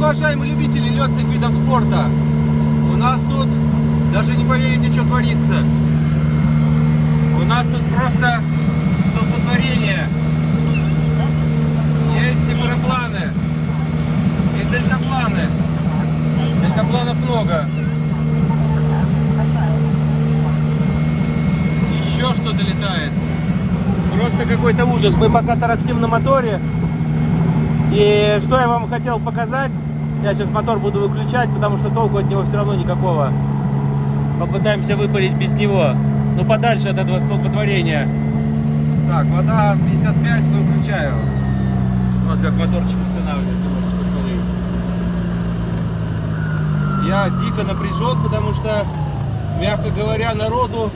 уважаемые любители летных видов спорта, у нас тут, даже не поверите, что творится. У нас тут просто столпотворение. Есть и парапланы, и дельтапланы. Дельтапланов много. Еще что-то летает. Просто какой-то ужас. Мы пока тарахтим на моторе. И что я вам хотел показать, я сейчас мотор буду выключать, потому что толку от него все равно никакого. Попытаемся выпарить без него. Ну подальше от этого столпотворения. Так, вода 55, выключаю. Вот как моторчик устанавливается, можете посмотреть. Я дико напряжен, потому что, мягко говоря, народу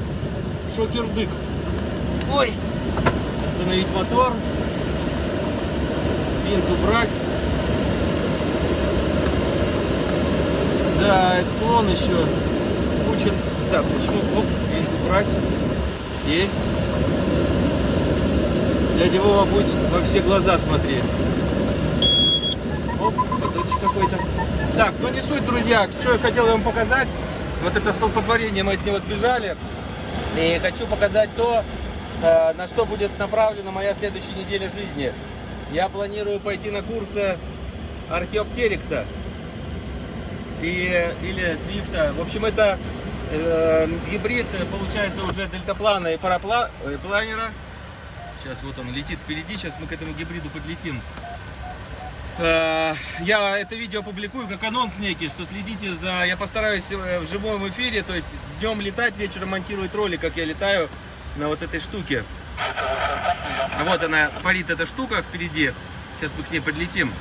шокердык. Ой! Остановить мотор винт убрать. Да, склон еще куча. Так, начну. Оп, винт убрать. Есть. Дядя Вова, будь во все глаза смотри. Оп, поточек какой-то. Так, ну не суть, друзья. Что я хотел вам показать. Вот это столпотворение, мы от него сбежали. И хочу показать то, э, на что будет направлена моя следующая неделя жизни я планирую пойти на курсы Археоптерикса и, или Свифта. В общем, это э, гибрид, получается, уже дельтаплана и парапланера. Сейчас вот он летит впереди, сейчас мы к этому гибриду подлетим. Э, я это видео публикую как анонс некий, что следите за... Я постараюсь э, в живом эфире, то есть днем летать, вечером монтировать ролик, как я летаю на вот этой штуке. Вот она парит эта штука впереди. Сейчас мы к ней подлетим.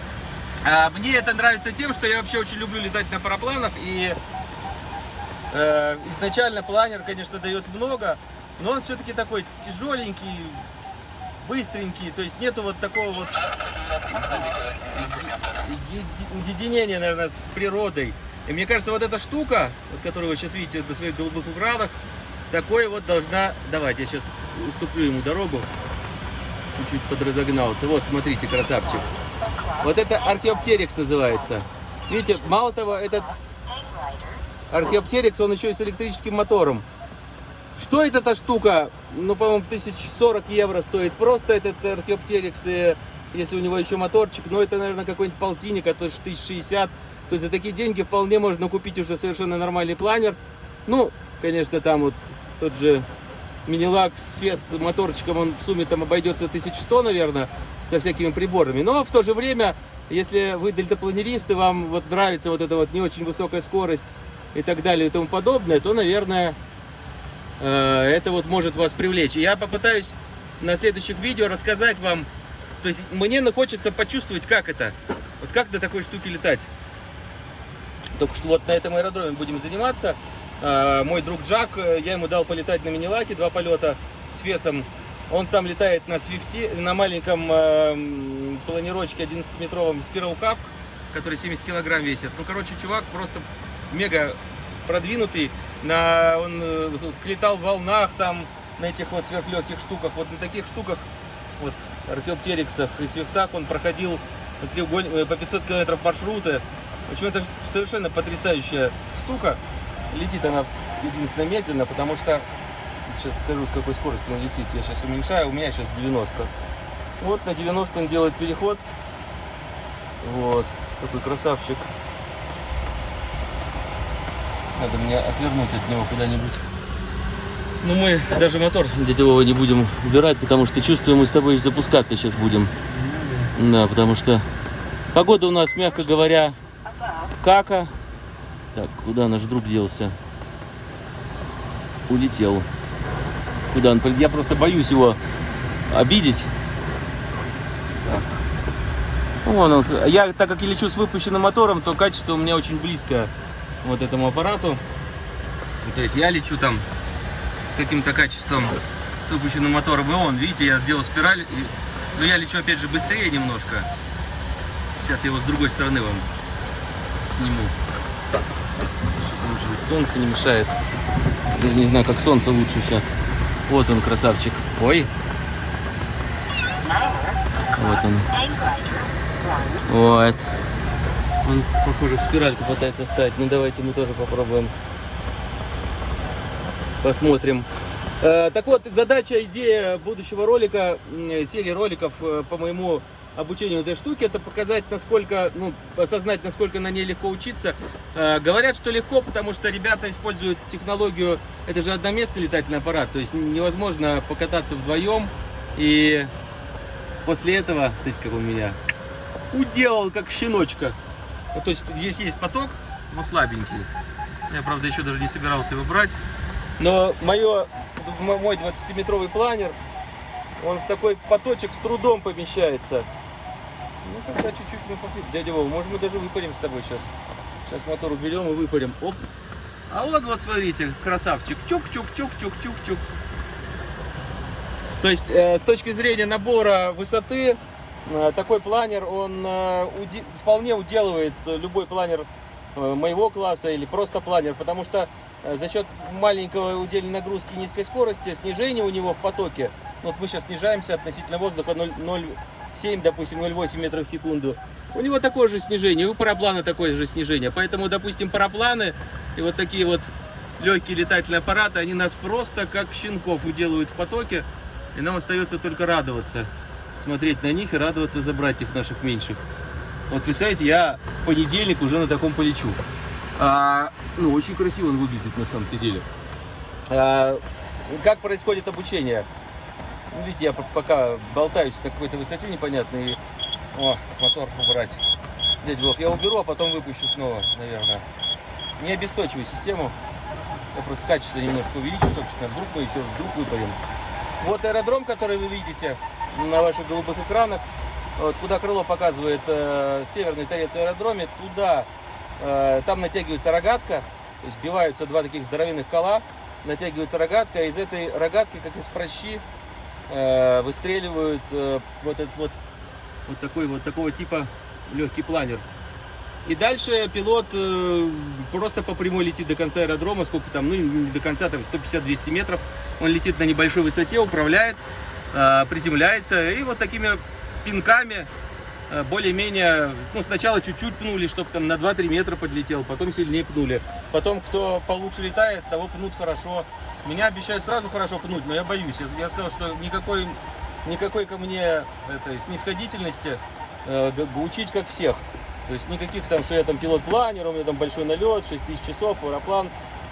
А, мне это нравится тем, что я вообще очень люблю летать на парапланах. И э, изначально планер, конечно, дает много, но он все-таки такой тяжеленький, быстренький. То есть нету вот такого вот единения, наверное, с природой. И мне кажется, вот эта штука, вот которую вы сейчас видите на своих голубых градах, такой вот должна... Давайте, я сейчас уступлю ему дорогу чуть-чуть подразогнался. Вот, смотрите, красавчик. Вот это археоптерикс называется. Видите, мало того, этот археоптерикс, он еще и с электрическим мотором. Что это эта штука? Ну, по-моему, 1040 евро стоит. Просто этот археоптерикс, если у него еще моторчик. Но это, наверное, какой-нибудь полтинник, а то 1060. То есть за такие деньги вполне можно купить уже совершенно нормальный планер. Ну, конечно, там вот тот же Минилак с фес моторчиком, он в сумме там обойдется 1100, наверное, со всякими приборами. Но в то же время, если вы дельтапланерист, и вам вот нравится вот эта вот не очень высокая скорость и так далее и тому подобное, то, наверное, э, это вот может вас привлечь. я попытаюсь на следующих видео рассказать вам, то есть мне хочется почувствовать, как это, вот как на такой штуке летать. Только что вот на этом аэродроме будем заниматься. А, мой друг Джак, э, я ему дал полетать на мини-лаке, два полета с весом. Он сам летает на свифте, на маленьком э, планировочке 11-метровом Spiral Cup, который 70 килограмм весит. Ну, короче, чувак просто мега продвинутый. На, он э, летал в волнах там, на этих вот сверхлегких штуках. Вот на таких штуках, вот, археоптериксах и свифтах он проходил на треуголь... Э, по 500 километров маршруты. В общем, это совершенно потрясающая штука. Летит она единственно медленно, потому что, сейчас скажу, с какой скоростью он летит. Я сейчас уменьшаю, у меня сейчас 90. Вот на 90 он делает переход. Вот, такой красавчик. Надо мне отвернуть от него куда-нибудь. Ну мы даже мотор Вова не будем убирать, потому что чувствуем, мы с тобой запускаться сейчас будем. Да, потому что погода у нас, мягко говоря, кака. Так, куда наш друг делся? Улетел. Куда он? Я просто боюсь его обидеть. Так. Вон он. Я, так как я лечу с выпущенным мотором, то качество у меня очень близко вот этому аппарату. То есть я лечу там с каким-то качеством с выпущенным мотором. И он, видите, я сделал спираль. Но я лечу опять же быстрее немножко. Сейчас я его с другой стороны вам сниму солнце не мешает. Даже не знаю, как солнце лучше сейчас. Вот он, красавчик. Ой. Вот он. Вот. Он, похоже, в спиральку пытается встать. Ну, давайте мы тоже попробуем. Посмотрим. Э, так вот, задача, идея будущего ролика, м, серии роликов э, по моему обучению этой штуки, это показать, насколько, ну, осознать, насколько на ней легко учиться. Э, говорят, что легко, потому что ребята используют технологию, это же одноместный летательный аппарат, то есть невозможно покататься вдвоем. И после этого, смотрите, как он меня уделал, как щеночка. То есть здесь есть поток, но слабенький. Я, правда, еще даже не собирался его брать. Но мое, мой 20-метровый планер, он в такой поточек с трудом помещается. Ну, тогда чуть-чуть мы попьем. Дядя Вова, может мы даже выпарим с тобой сейчас. Сейчас мотор уберем и выпарим. Оп. А вот, вот, смотрите, красавчик. Чук-чук-чук-чук-чук-чук. То есть, э, с точки зрения набора высоты, э, такой планер, он э, уди вполне уделывает любой планер э, моего класса или просто планер, потому что э, за счет маленького удельной нагрузки и низкой скорости, снижение у него в потоке, вот мы сейчас снижаемся относительно воздуха 0,07, допустим, 0,8 метров в секунду, у него такое же снижение, у параплана такое же снижение, поэтому, допустим, парапланы и вот такие вот легкие летательные аппараты, они нас просто как щенков уделывают в потоке, и нам остается только радоваться, смотреть на них и радоваться за братьев наших меньших. Вот представляете, я в понедельник уже на таком полечу. А, ну, очень красиво он выглядит на самом-то деле. А, как происходит обучение? Ну, видите, я пока болтаюсь на какой-то высоте непонятной. О, мотор убрать. Дядя Вов, я уберу, а потом выпущу снова, наверное. Не обесточивай систему. Я просто качество немножко увеличу, собственно. Вдруг мы еще вдруг выпарим. Вот аэродром, который вы видите на ваших голубых экранах. Вот, куда крыло показывает э, северный торец аэродроме, туда, э, там натягивается рогатка, то есть сбиваются два таких здоровенных кола, натягивается рогатка, и из этой рогатки, как из прощи, э, выстреливают э, вот этот вот, вот такой вот такого типа легкий планер. И дальше пилот э, просто по прямой летит до конца аэродрома, сколько там, ну не до конца, там 150-200 метров. Он летит на небольшой высоте, управляет, э, приземляется и вот такими пинками э, более-менее, ну сначала чуть-чуть пнули, чтобы там на 2-3 метра подлетел, потом сильнее пнули. Потом, кто получше летает, того пнут хорошо. Меня обещают сразу хорошо пнуть, но я боюсь. Я, я сказал, что никакой, никакой ко мне этой снисходительности э, учить как всех. То есть никаких там, что я там пилот-планер, у меня там большой налет, 6 тысяч часов, аэроплан.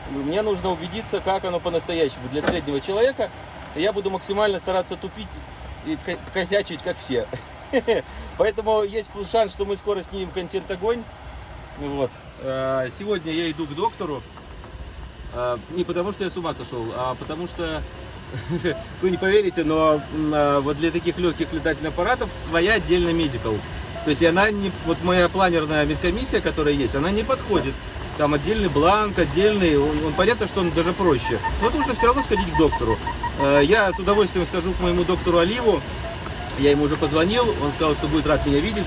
Мне нужно убедиться, как оно по-настоящему для среднего человека. Я буду максимально стараться тупить и косячить, как все. Поэтому есть шанс, что мы скоро снимем контент огонь. Вот. А, сегодня я иду к доктору. А, не потому, что я с ума сошел, а потому что, вы не поверите, но а, вот для таких легких летательных аппаратов своя отдельная медикал. То есть она не, вот моя планерная медкомиссия, которая есть, она не подходит. Там отдельный бланк, отдельный, он, он понятно, что он даже проще. Но нужно все равно сходить к доктору. Э, я с удовольствием скажу к моему доктору Оливу. Я ему уже позвонил, он сказал, что будет рад меня видеть.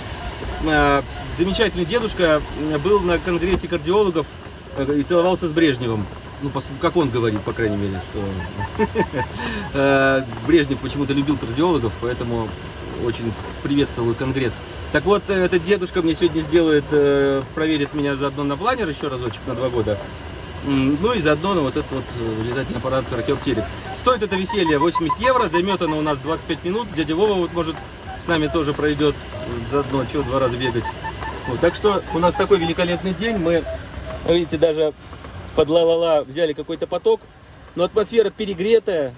Э, замечательный дедушка был на конгрессе кардиологов э, и целовался с Брежневым. Ну, как он говорит, по крайней мере, что Брежнев почему-то любил кардиологов, поэтому очень приветствовал конгресс. Так вот, э, этот дедушка мне сегодня сделает, э, проверит меня заодно на планер еще разочек на два года. Ну и заодно на вот этот вот э, летательный аппарат Archeopteryx. Стоит это веселье 80 евро, займет оно у нас 25 минут. Дядя Вова вот может с нами тоже пройдет заодно, чего два раза бегать. Вот, так что у нас такой великолепный день. Мы, видите, даже под ла-ла-ла взяли какой-то поток. Но атмосфера перегретая,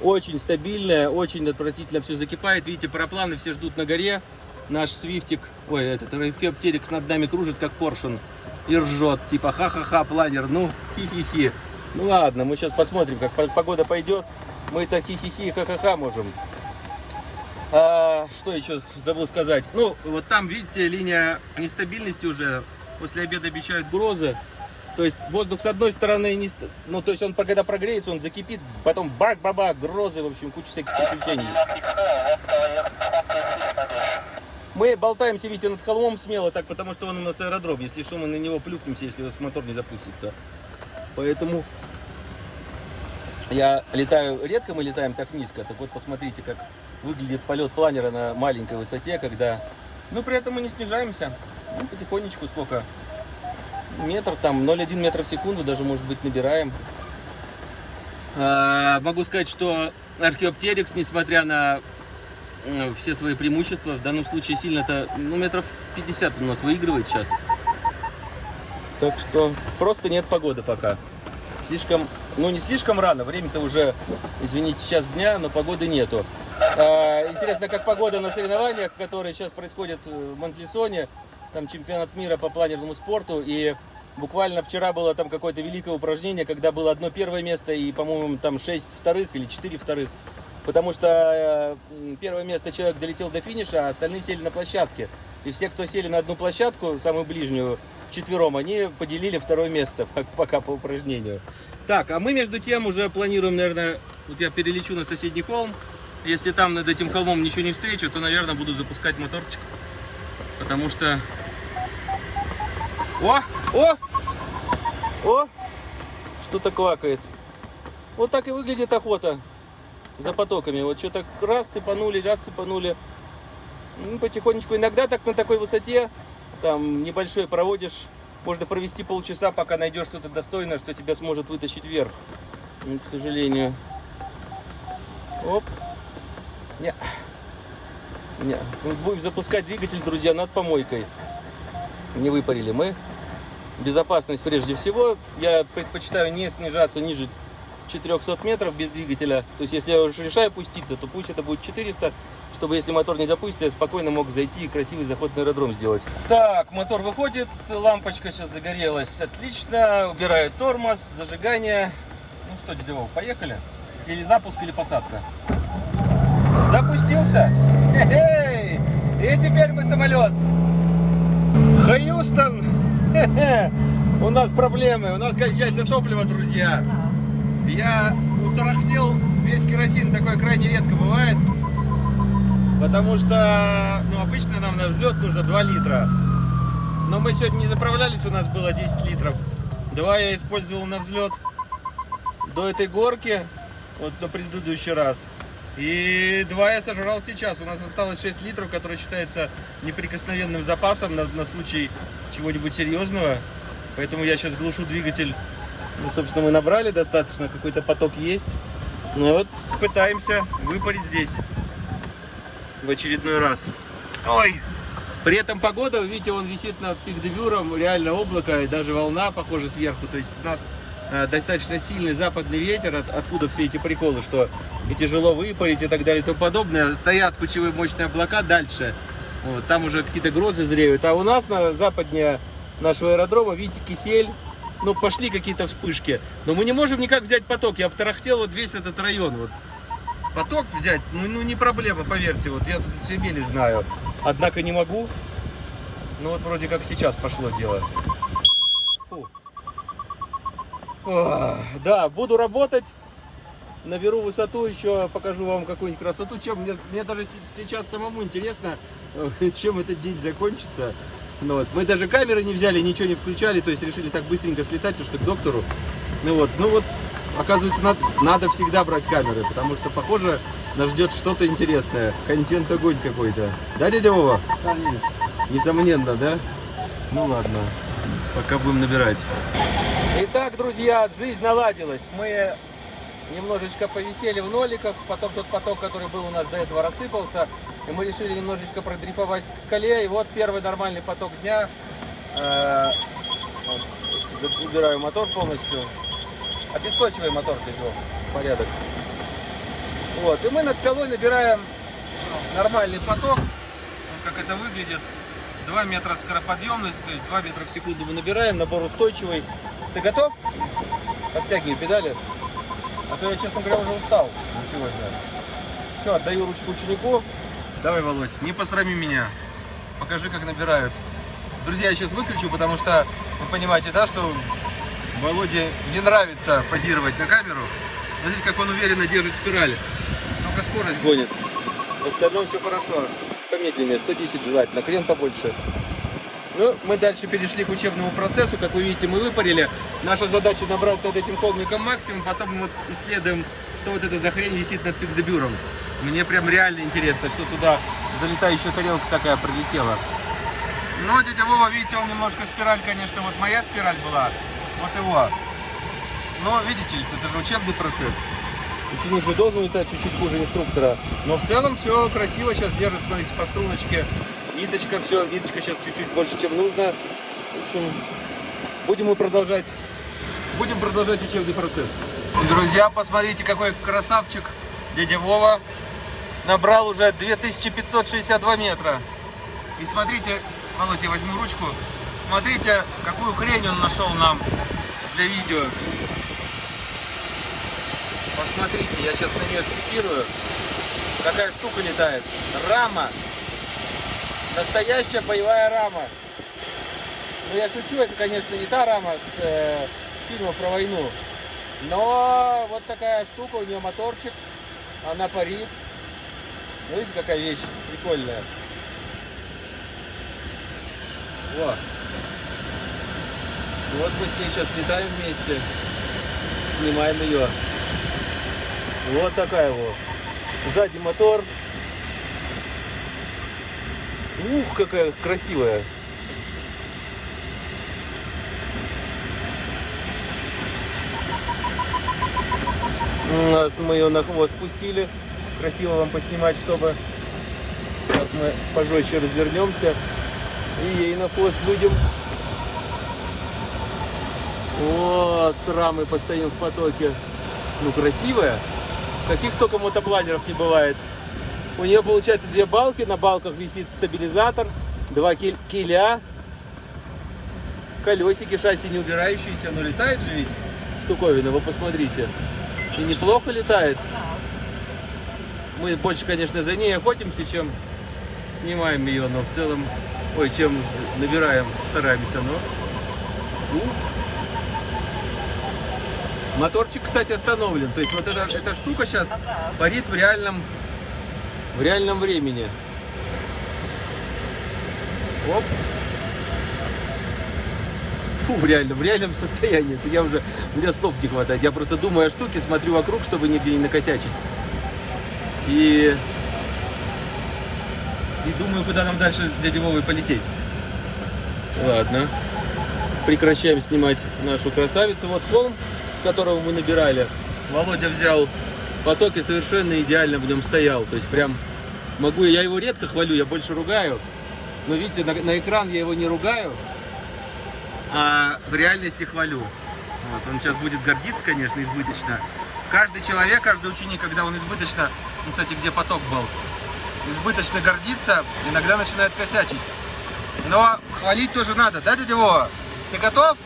очень стабильная, очень отвратительно все закипает. Видите, парапланы все ждут на горе. Наш свифтик, ой, этот ракеоптерикс над нами кружит, как поршун. И ржет, типа ха-ха-ха, планер, ну, хи-хи-хи. Ну ладно, мы сейчас посмотрим, как погода пойдет. Мы так хи-хи-хи, ха-ха-ха можем. А, что еще забыл сказать? Ну, вот там, видите, линия нестабильности уже. После обеда обещают грозы. То есть воздух с одной стороны, не, ну то есть он когда прогреется, он закипит, потом бак-баба, грозы, в общем, куча всяких приключений. Мы болтаемся, видите, над холмом смело, так потому что он у нас аэродром. Если что, мы на него плюхнемся, если у нас мотор не запустится. Поэтому я летаю, редко мы летаем так низко. Так вот, посмотрите, как выглядит полет планера на маленькой высоте, когда... Ну, при этом мы не снижаемся. Ну, потихонечку сколько? Метр там, 0,1 метра в секунду даже, может быть, набираем. А, могу сказать, что Археоптерикс, несмотря на э, все свои преимущества, в данном случае сильно-то, ну, метров 50 у нас выигрывает сейчас. Так что просто нет погоды пока. Слишком, ну не слишком рано, время-то уже, извините, час дня, но погоды нету. А, интересно, как погода на соревнованиях, которые сейчас происходят в Монтлисоне, там чемпионат мира по планерному спорту, и буквально вчера было там какое-то великое упражнение, когда было одно первое место и, по-моему, там шесть вторых или четыре вторых. Потому что э, первое место человек долетел до финиша, а остальные сели на площадке. И все, кто сели на одну площадку, самую ближнюю, вчетвером, они поделили второе место пока по упражнению. Так, а мы между тем уже планируем, наверное, вот я перелечу на соседний холм. Если там над этим холмом ничего не встречу, то, наверное, буду запускать моторчик. Потому что... О! О! О! Что-то квакает. Вот так и выглядит охота за потоками. Вот что-то раз сыпанули, раз сыпанули. Ну, потихонечку. Иногда так на такой высоте, там небольшой проводишь, можно провести полчаса, пока найдешь что-то достойное, что тебя сможет вытащить вверх. Ну, к сожалению. Оп. Не. Не. Будем запускать двигатель, друзья, над помойкой. Не выпарили мы. Безопасность прежде всего. Я предпочитаю не снижаться ниже 400 метров без двигателя. То есть, если я уже решаю пуститься, то пусть это будет 400, чтобы если мотор не запустится, я спокойно мог зайти и красивый заход на аэродром сделать. Так, мотор выходит, лампочка сейчас загорелась. Отлично. Убираю тормоз, зажигание. Ну что, дядя Вов, поехали? Или запуск, или посадка. Запустился. Хе-хей! И теперь мы самолет. Хьюстон. У нас проблемы. У нас кончается топливо, друзья. Я утарахтел весь керосин. Такое крайне редко бывает. Потому что, ну, обычно нам на взлет нужно 2 литра. Но мы сегодня не заправлялись, у нас было 10 литров. Два я использовал на взлет до этой горки, вот на предыдущий раз. И два я сожрал сейчас. У нас осталось 6 литров, который считается неприкосновенным запасом на, на случай чего-нибудь серьезного. Поэтому я сейчас глушу двигатель. Ну, собственно, мы набрали достаточно, какой-то поток есть. Ну вот пытаемся выпарить здесь в очередной раз. Ой! При этом погода, видите, он висит над пик-девюром, реально облако и даже волна, похоже, сверху. То есть у нас достаточно сильный западный ветер, от, откуда все эти приколы, что и тяжело выпарить и так далее и тому подобное. Стоят кучевые мощные облака дальше, вот, там уже какие-то грозы зреют. А у нас на западнее нашего аэродрома, видите, кисель, ну, пошли какие-то вспышки. Но мы не можем никак взять поток. Я обтарахтел вот весь этот район. Вот. Поток взять, ну, ну не проблема, поверьте. Вот я тут себе не знаю. Однако не могу. Ну вот вроде как сейчас пошло дело. Да, буду работать, наберу высоту, еще покажу вам какую-нибудь красоту. Чем мне, мне даже сейчас самому интересно, чем этот день закончится. Ну, вот. Мы даже камеры не взяли, ничего не включали, то есть решили так быстренько слетать, что к доктору. Ну вот, ну вот, оказывается, надо, надо всегда брать камеры, потому что, похоже, нас ждет что-то интересное. Контент огонь какой-то. Да, дядя Вова? Несомненно, да? Ну ладно, пока будем набирать. Итак, друзья, жизнь наладилась. Мы немножечко повисели в ноликах, потом тот поток, который был у нас до этого, рассыпался. И мы решили немножечко продрифовать к скале. И вот первый нормальный поток дня. Э, убираю мотор полностью. Обесточивай мотор, Петро. Порядок. Вот. И мы над скалой набираем нормальный поток. Вот как это выглядит. 2 метра скороподъемность, то есть 2 метра в секунду мы набираем, набор устойчивый. Ты готов? Подтягивай педали. А то я, честно говоря, уже устал на сегодня. Все, отдаю ручку ученику. Давай, Володь, не посрами меня. Покажи, как набирают. Друзья, я сейчас выключу, потому что вы понимаете, да, что Володе не нравится позировать на камеру. Смотрите, как он уверенно держит спираль. Только скорость гонит. В остальном все хорошо. Помедленнее, 110 желательно, крен побольше. Ну, мы дальше перешли к учебному процессу. Как вы видите, мы выпарили. Наша задача набрать над этим холмиком максимум. Потом мы исследуем, что вот эта за хрень висит над пикдебюром. Мне прям реально интересно, что туда залетающая тарелка такая прилетела. Но дядя Вова, видите, он немножко спираль, конечно, вот моя спираль была, вот его. Но, видите, это же учебный процесс. Ученик же должен летать чуть-чуть хуже инструктора. Но в целом все красиво сейчас держит, смотрите, по струночке. Ниточка, все, ниточка сейчас чуть-чуть больше, чем нужно. В общем, будем мы продолжать, будем продолжать учебный процесс. Друзья, посмотрите, какой красавчик дядя Вова. Набрал уже 2562 метра. И смотрите, Володя, я возьму ручку. Смотрите, какую хрень он нашел нам для видео. Посмотрите, я сейчас на нее спикирую. Какая штука летает. Рама. Настоящая боевая рама. Ну я шучу, это, конечно, не та рама с э, фильма про войну. Но вот такая штука, у нее моторчик. Она парит. Ну, видите, какая вещь прикольная. Вот. Вот мы с ней сейчас летаем вместе. Снимаем ее. Вот такая вот. Сзади мотор. Ух, какая красивая. У нас мы ее на хвост пустили. Красиво вам поснимать, чтобы сейчас мы пожестче развернемся и ей на хвост будем. Вот, с рамой постоим в потоке. Ну, красивая. Каких только мотопланеров не бывает. У нее получается две балки, на балках висит стабилизатор, два киля, колесики, шасси не убирающиеся, но летает же ведь штуковина, вы посмотрите. И неплохо летает. Мы больше, конечно, за ней охотимся, чем снимаем ее, но в целом, ой, чем набираем, стараемся, но... Ух. Моторчик, кстати, остановлен. То есть вот эта, эта штука сейчас парит в реальном, в реальном времени. Оп. Фу, в реальном, в реальном состоянии. Это я уже, мне слов не хватает. Я просто думаю о штуке, смотрю вокруг, чтобы нигде не накосячить. И, и думаю, куда нам дальше с дядей Вовой полететь. Ладно. Прекращаем снимать нашу красавицу. Вот холм которого мы набирали, Володя взял потоки совершенно идеально в нем стоял. То есть прям могу, я его редко хвалю, я больше ругаю. Но видите, на, на экран я его не ругаю, а в реальности хвалю. Вот, он сейчас будет гордиться, конечно, избыточно. Каждый человек, каждый ученик, когда он избыточно, ну, кстати, где поток был, избыточно гордится, иногда начинает косячить. Но хвалить тоже надо, да, дядя Вова? Ты готов?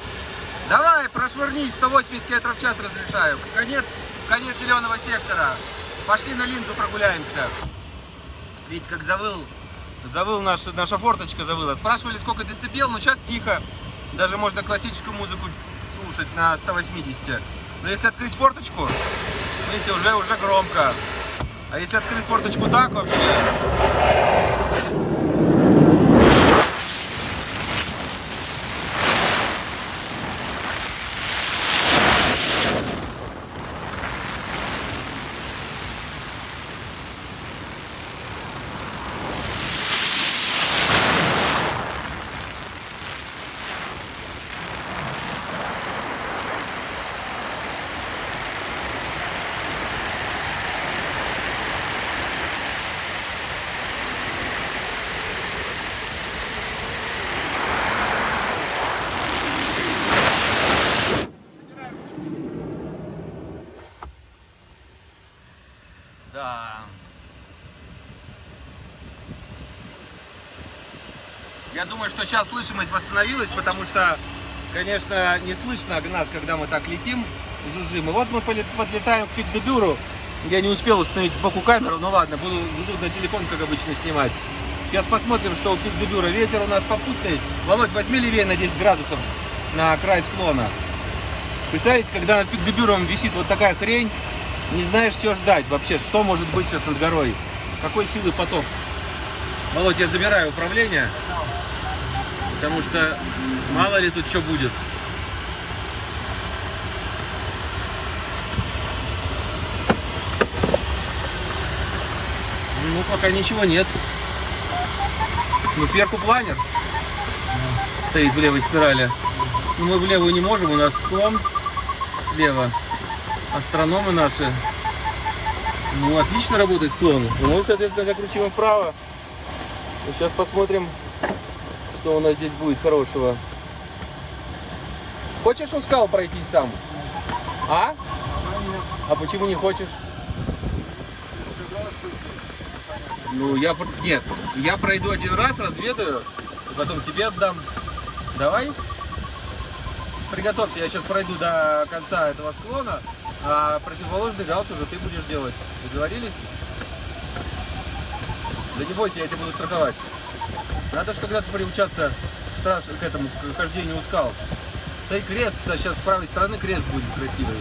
Давай, прошвырни, 180 км в час разрешаю. Конец, конец зеленого сектора. Пошли на линзу прогуляемся. Видите, как завыл, завыл наш, наша форточка завыла. Спрашивали, сколько децибел, но сейчас тихо. Даже можно классическую музыку слушать на 180. Но если открыть форточку, видите, уже, уже громко. А если открыть форточку так вообще... Да. Я думаю, что сейчас слышимость восстановилась, потому что, конечно, не слышно нас, когда мы так летим, жужжим. И вот мы подлетаем к Пикдебюру. Я не успел установить сбоку камеру, ну ладно, буду, буду на телефон, как обычно, снимать. Сейчас посмотрим, что у Пикдебюра. Ветер у нас попутный. Володь, возьми левее на 10 градусов на край склона. Представляете, когда над Пикдебюром висит вот такая хрень, не знаешь, что ждать вообще, что может быть сейчас над горой, какой силы поток. Володь, я забираю управление, потому что мало ли тут что будет. Ну, пока ничего нет. Ну, сверху планер. стоит в левой спирали. Но мы в левую не можем, у нас склон слева. Астрономы наши. Ну, отлично работает склон. Ну, соответственно, закрутим его вправо. Сейчас посмотрим, что у нас здесь будет хорошего. Хочешь у скал пройти сам? А? А почему не хочешь? Ну, я... Нет, я пройду один раз, разведаю, потом тебе отдам. Давай? Приготовься, я сейчас пройду до конца этого склона, а противоположный галс уже ты будешь делать. Договорились? Да не бойся, я тебя буду страховать. Надо же когда-то приучаться страш... к этому, к хождению у скал. Да и крест, сейчас с правой стороны крест будет красивый.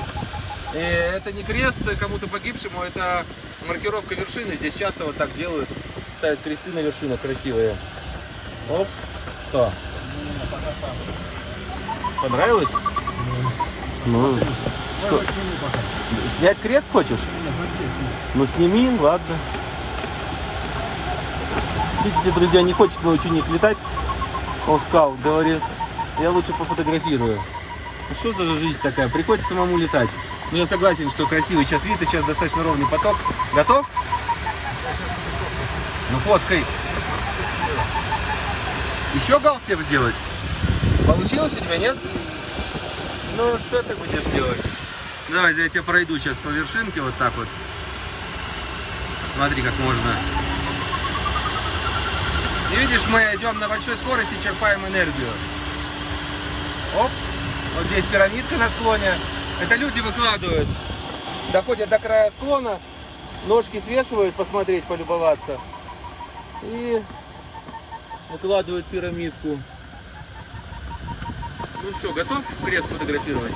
И это не крест кому-то погибшему, это маркировка вершины. Здесь часто вот так делают, ставят кресты на вершинах красивые. Оп, что? Понравилось? Ну, что? Снять крест хочешь? Ну сними, ладно. Видите, друзья, не хочет мой ученик летать. Он скал, говорит, я лучше пофотографирую. Ну, Что за жизнь такая? Приходится самому летать. Ну, я согласен, что красивый сейчас вид, и сейчас достаточно ровный поток. Готов? Ну, фоткай. Еще галс тебе делать? Получилось у тебя, нет? Ну, что ты будешь делать? Давай, я тебя пройду сейчас по вершинке, вот так вот. Смотри, как можно. И видишь, мы идем на большой скорости, черпаем энергию. Оп, вот здесь пирамидка на склоне. Это люди выкладывают. Доходят до края склона, ножки свешивают, посмотреть, полюбоваться. И выкладывают пирамидку. Ну что, готов крест фотографировать?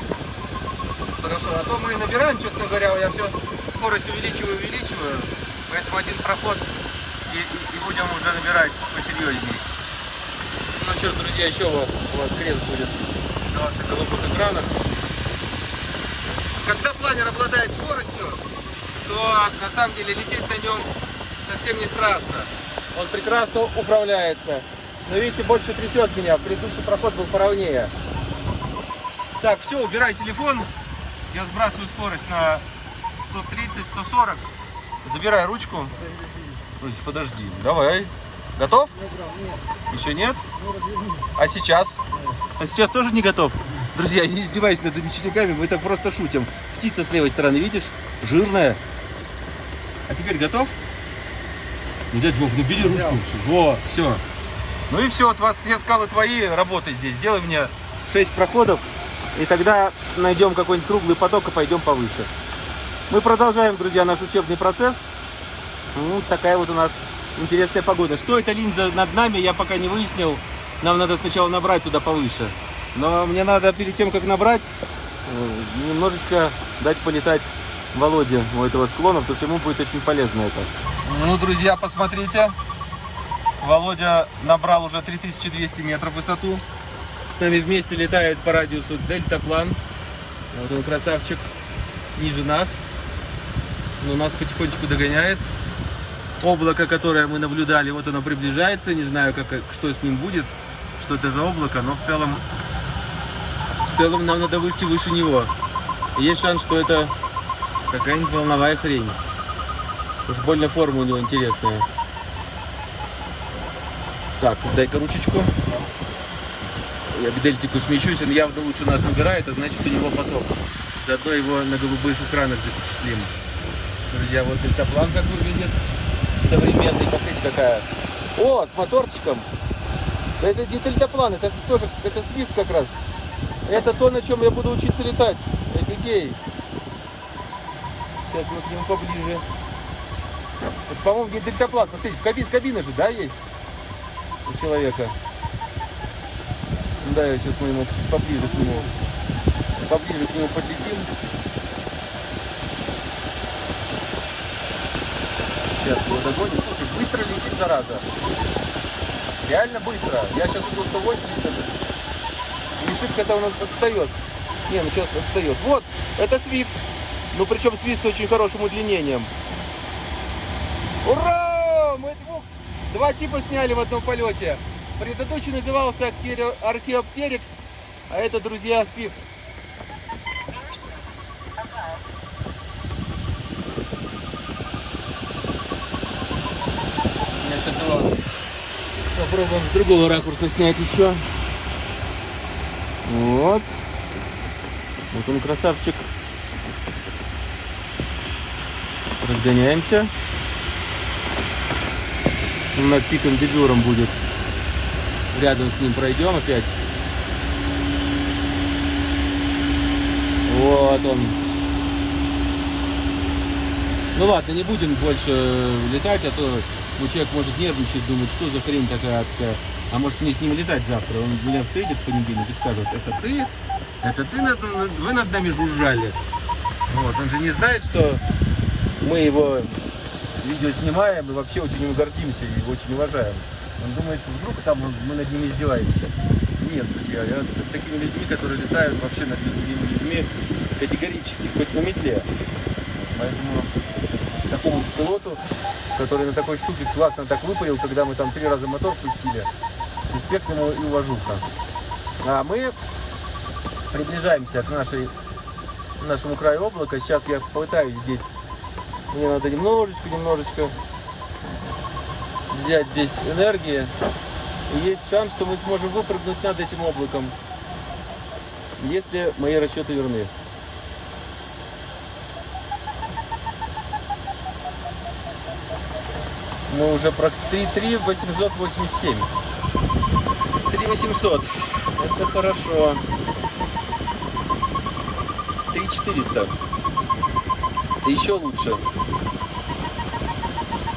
Хорошо, а то мы набираем, честно говоря, я все скорость увеличиваю, увеличиваю. Поэтому один проход и, и- будем уже набирать посерьезней. Ну что, друзья, еще у вас, у вас крест будет на ваших голубых экранах. Когда планер обладает скоростью, то на самом деле лететь на нем совсем не страшно. Он прекрасно управляется. Но видите, больше трясет меня. Предыдущий проход был поровнее. Так, все, убирай телефон. Я сбрасываю скорость на 130-140. Забирай ручку. Ой, Подожди, давай. Готов? Еще нет? А сейчас? А сейчас тоже не готов? Друзья, не издевайся над учениками, мы так просто шутим. Птица с левой стороны, видишь? Жирная. А теперь готов? Ну, дядь Вов, ну бери ручку. Во, все. Ну и все, вот вас все скалы твои, работай здесь. Сделай мне 6 проходов, и тогда найдем какой-нибудь круглый поток и пойдем повыше. Мы продолжаем, друзья, наш учебный процесс. Ну, такая вот у нас интересная погода. Что это линза над нами, я пока не выяснил. Нам надо сначала набрать туда повыше. Но мне надо перед тем, как набрать, э, немножечко дать полетать Володе у этого склона, потому что ему будет очень полезно это. Ну, друзья, посмотрите. Володя набрал уже 3200 метров высоту. С нами вместе летает по радиусу дельтаплан. Вот он красавчик. Ниже нас. Но нас потихонечку догоняет. Облако, которое мы наблюдали, вот оно приближается. Не знаю, как, что с ним будет, что это за облако, но в целом, в целом нам надо выйти выше него. Есть шанс, что это какая-нибудь волновая хрень. Уж больно форма у него интересная. Так, дай-ка ручечку. Я к дельтику смещусь, он явно лучше нас набирает, а значит у него поток. Заодно его на голубых экранах запечатлим. Друзья, вот дельтаплан как выглядит. Современный, посмотрите какая. О, с моторчиком. Это не дельтаплан, это тоже, это свифт как раз. Это то, на чем я буду учиться летать. Гей. Сейчас мы к нему поближе. Это, по-моему, не дельтаплан. Посмотрите, в кабине, кабина же, да, есть? У человека. Да, я сейчас мы ему поближе к нему. Поближе к нему подлетим. Сейчас его догоним. Слушай, быстро летит, зараза. Реально быстро. Я сейчас иду 180. И шибко-то у нас отстает. Не, ну сейчас отстает. Вот, это Swift. Ну, причем Swift с очень хорошим удлинением. Ура! Мы двух, два типа сняли в одном полете. Предыдущий назывался Archaeopteryx, а это, друзья, Swift. Я сейчас его попробуем с другого ракурса снять еще. Вот. Вот он красавчик. Разгоняемся. Над пиком дебюром будет. Рядом с ним пройдем опять. Вот он. Ну ладно, не будем больше летать, а то ну, человек может нервничать, думать, что за хрень такая адская. А может мне с ним летать завтра? Он меня встретит в понедельник и скажет, это ты? Это ты над, вы над нами жужжали? Вот, он же не знает, что мы его видео снимаем и вообще очень им гордимся и очень уважаем. Он думает, что вдруг там мы над ними издеваемся. Нет, друзья, я такими людьми, которые летают вообще над другими людьми категорически, хоть на метле. Поэтому такому пилоту, который на такой штуке классно так выпарил, когда мы там три раза мотор пустили, респект ему и уважуха. А мы приближаемся к нашей, нашему краю облака. Сейчас я пытаюсь здесь, мне надо немножечко, немножечко взять здесь энергии. И есть шанс, что мы сможем выпрыгнуть над этим облаком, если мои расчеты верны. Мы уже про 3 887. 800. Это хорошо. 400. Это еще лучше.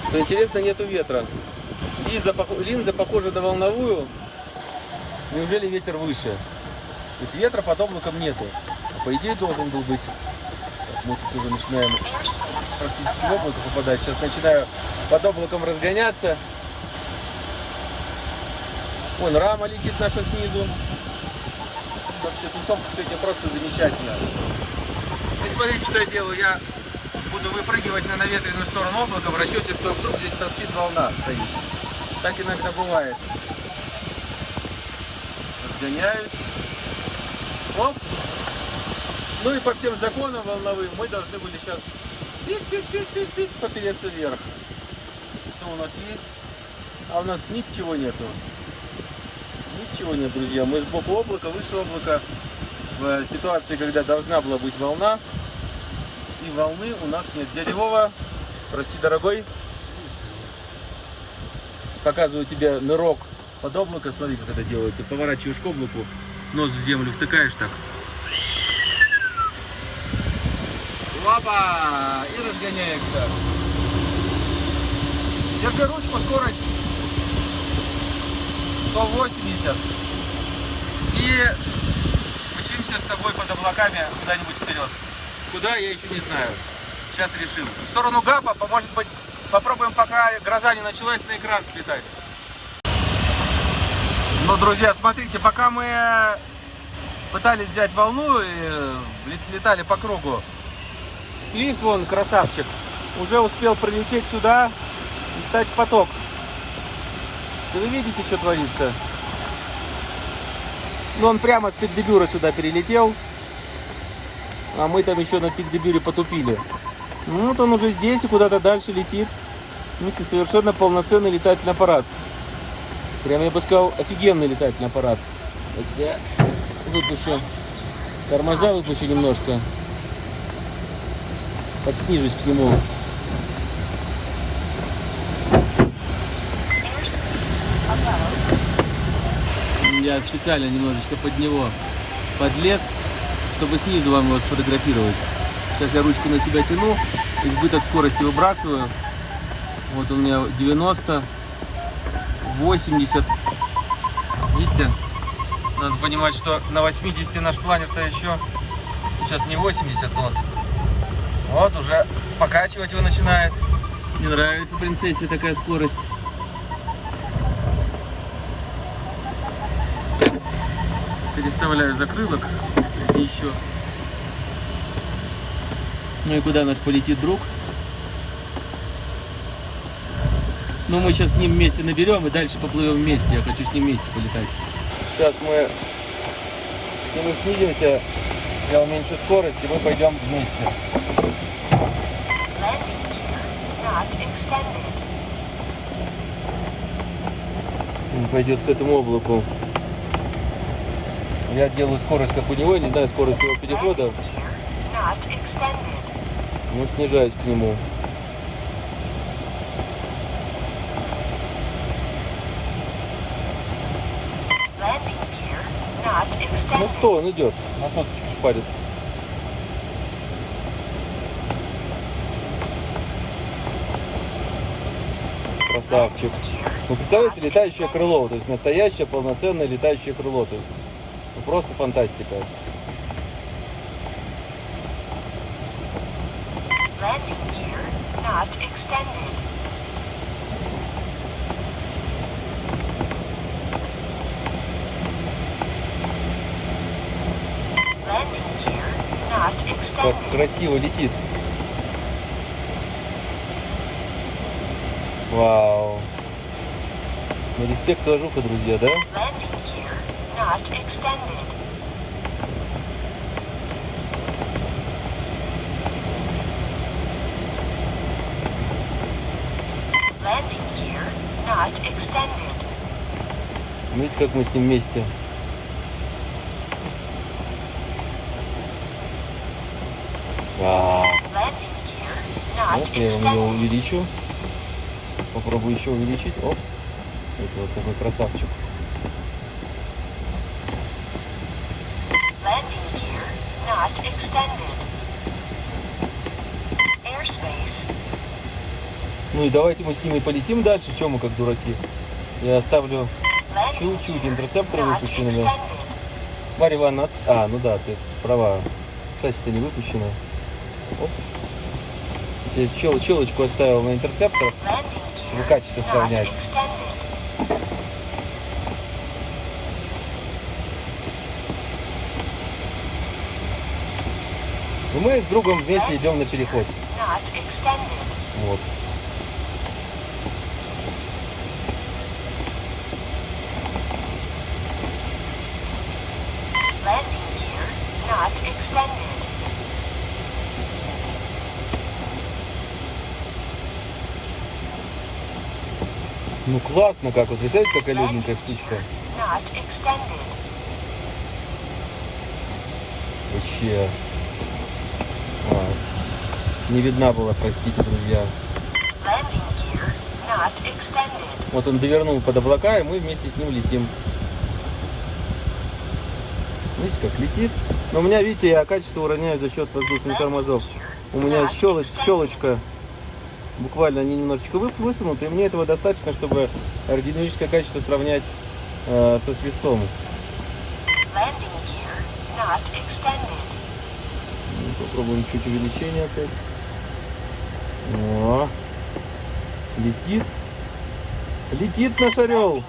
Что интересно, нету ветра. Линза, линза похожа на волновую. Неужели ветер выше? То есть ветра под облаком нету. По идее должен был быть. Мы тут уже начинаем практически в попадать. Сейчас начинаю под облаком разгоняться. Вон рама летит наша снизу. Вообще тусовка сегодня просто замечательная. И смотрите, что я делаю. Я буду выпрыгивать на наветренную сторону облака в расчете, что вдруг здесь торчит волна стоит. Так иногда бывает. Разгоняюсь. Оп. Ну и по всем законам волновым мы должны были сейчас пик-пик-пик-пик-пик попереться вверх. Что у нас есть? А у нас ничего нету. Ничего нет, друзья. Мы сбоку облака, выше облака. В ситуации, когда должна была быть волна, и волны у нас нет. Дядя прости, дорогой, показываю тебе нырок под облако, смотри, как это делается. Поворачиваешь к облаку, нос в землю втыкаешь так. Лапа! И разгоняешься. Держи ручку, скорость 180. И мчимся с тобой под облаками куда-нибудь вперед. Куда, я еще не знаю. Сейчас решим. В сторону ГАПа, может быть, попробуем, пока гроза не началась, на экран слетать. Ну, друзья, смотрите, пока мы пытались взять волну и э, летали по кругу, Свифт, вон, красавчик, уже успел прилететь сюда и стать в поток. Да вы видите, что творится? Ну, он прямо с Пикдебюра сюда перелетел. А мы там еще на Пикдебюре потупили. Ну, вот он уже здесь и куда-то дальше летит. Видите, совершенно полноценный летательный аппарат. Прям, я бы сказал, офигенный летательный аппарат. Я выпущу тормоза, выпущу немножко. Подснижусь к нему. Я специально немножечко под него подлез чтобы снизу вам его сфотографировать. Сейчас я ручку на себя тяну, избыток скорости выбрасываю. Вот у меня 90, 80. Видите? Надо понимать, что на 80 наш планер-то еще сейчас не 80 нот. Вот уже покачивать его начинает. Не нравится принцессе такая скорость. Переставляю закрылок где еще. Ну и куда наш полетит друг? Но мы сейчас с ним вместе наберем и дальше поплывем вместе. Я хочу с ним вместе полетать. Сейчас мы к нему снизимся, я уменьшу скорость, и мы пойдем вместе. Он пойдет к этому облаку. Я делаю скорость, как у него, не знаю скорость его перехода, но снижаюсь к нему. Ну что, он идет, на соточку шпарит. Красавчик. Ну, представляете, летающее крыло, то есть настоящее полноценное летающее крыло, то есть ну, просто фантастика. Как красиво летит. Вау. Ну, респект Ложуха, друзья, да? Not extended. Landing gear not extended. Видите, как мы с ним вместе. Вау. Вот я его увеличу. Попробую еще увеличить. Оп. Это вот какой красавчик. Landing gear not extended. Airspace. Ну и давайте мы с ними полетим дальше. Чем мы как дураки? Я оставлю чуть-чуть интерцепторы выпущенными. Марья Ивановна, отс- а, ну да, ты права. Шасси-то не выпущено. Чел- челочку оставил на интерцептор. Чтобы качество сравнять. мы с другом вместе идем на переход. Вот. Landing gear not extended. Ну классно как вот. Представляете, какая легенькая штучка? Вообще. А, не видна была, простите, друзья. Вот он довернул под облака, и мы вместе с ним летим. Видите, как летит. Но у меня, видите, я качество уроняю за счет воздушных тормозов. У меня щелоч, щелочка, буквально они немножечко вы- высунуты, и мне этого достаточно, чтобы аэродинамическое качество сравнять э, со свистом. Ну, Попробуем чуть увеличение опять. О, летит. Летит наш орел.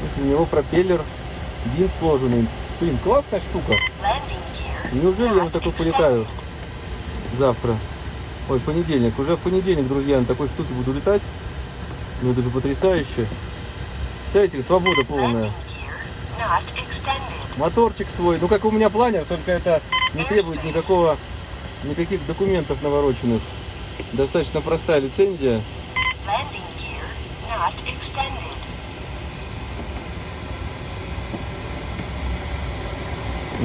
Вот у него пропеллер, винт сложенный. Блин, классная штука. Неужели я на такой полетаю завтра? Ой, понедельник. Уже в понедельник, друзья, на такой штуке буду летать. Ну это же потрясающе. Представляете, свобода полная. Моторчик свой. Ну как у меня планер, только это не требует никакого, никаких документов навороченных. Достаточно простая лицензия. Landing gear not extended.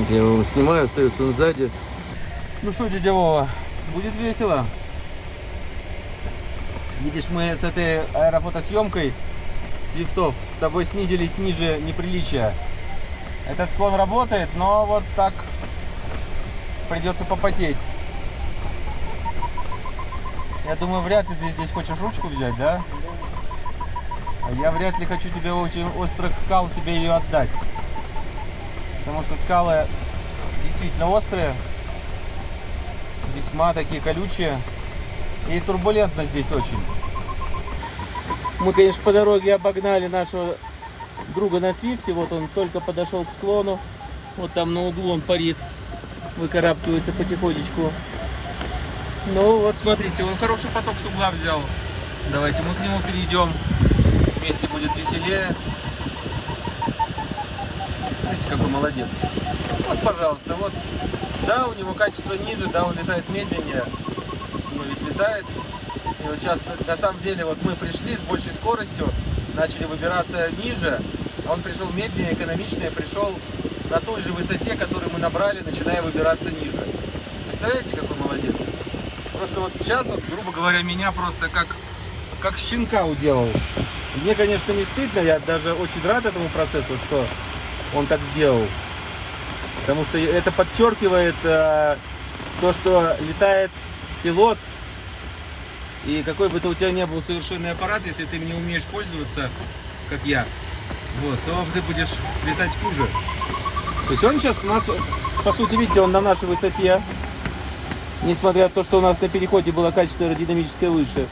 Я его снимаю, остается он сзади. Ну что, дядя Вова, будет весело. Видишь, мы с этой аэрофотосъемкой свифтов тобой снизились ниже неприличия. Этот склон работает, но вот так придется попотеть. Я думаю, вряд ли ты здесь хочешь ручку взять, да? А я вряд ли хочу тебе очень острых скал тебе ее отдать. Потому что скалы действительно острые, весьма такие колючие. И турбулентно здесь очень. Мы, конечно, по дороге обогнали нашего друга на свифте. Вот он только подошел к склону. Вот там на углу он парит. выкарабкивается потихонечку. Ну вот смотрите, он хороший поток с угла взял. Давайте мы к нему перейдем. Вместе будет веселее. Какой молодец. Вот, пожалуйста, вот. Да, у него качество ниже, да, он летает медленнее. Но ведь летает. И вот сейчас, на самом деле, вот мы пришли с большей скоростью, начали выбираться ниже, а он пришел медленнее, экономичнее, пришел на той же высоте, которую мы набрали, начиная выбираться ниже. Представляете, какой молодец? Просто вот сейчас, вот, грубо говоря, меня просто как, как щенка уделал. Мне, конечно, не стыдно, я даже очень рад этому процессу, что он так сделал. Потому что это подчеркивает э, то, что летает пилот, и какой бы то у тебя ни был совершенный аппарат, если ты не умеешь пользоваться, как я, вот, то ты будешь летать хуже. То есть он сейчас у нас, по сути, видите, он на нашей высоте, несмотря на то, что у нас на переходе было качество аэродинамическое выше.